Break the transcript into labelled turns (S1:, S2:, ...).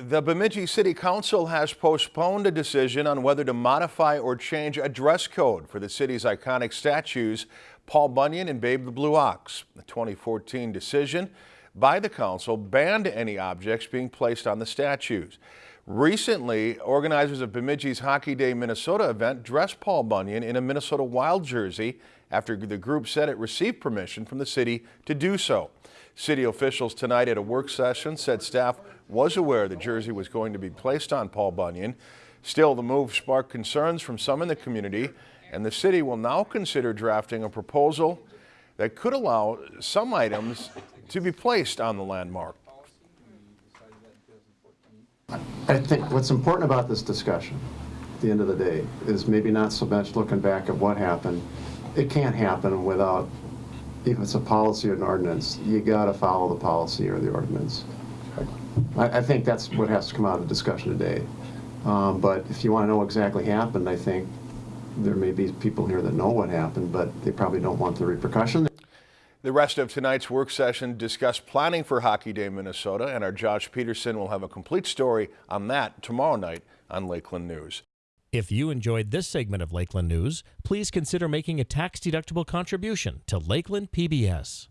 S1: The Bemidji City Council has postponed a decision on whether to modify or change a dress code for the city's iconic statues, Paul Bunyan and Babe the Blue Ox. The 2014 decision by the council banned any objects being placed on the statues. Recently, organizers of Bemidji's Hockey Day Minnesota event dressed Paul Bunyan in a Minnesota Wild jersey after the group said it received permission from the city to do so. City officials tonight at a work session said staff was aware the jersey was going to be placed on Paul Bunyan. Still, the move sparked concerns from some in the community, and the city will now consider drafting a proposal that could allow some items to be placed on the landmark.
S2: I think what's important about this discussion, at the end of the day, is maybe not so much looking back at what happened. It can't happen without, if it's a policy or an ordinance, you gotta follow the policy or the ordinance. I, I think that's what has to come out of the discussion today. Um, but if you wanna know exactly what exactly happened, I think there may be people here that know what happened, but they probably don't want the repercussion.
S1: The rest of tonight's work session discussed planning for Hockey Day Minnesota, and our Josh Peterson will have a complete story on that tomorrow night on Lakeland News.
S3: If you enjoyed this segment of Lakeland News, please consider making a tax-deductible contribution to Lakeland PBS.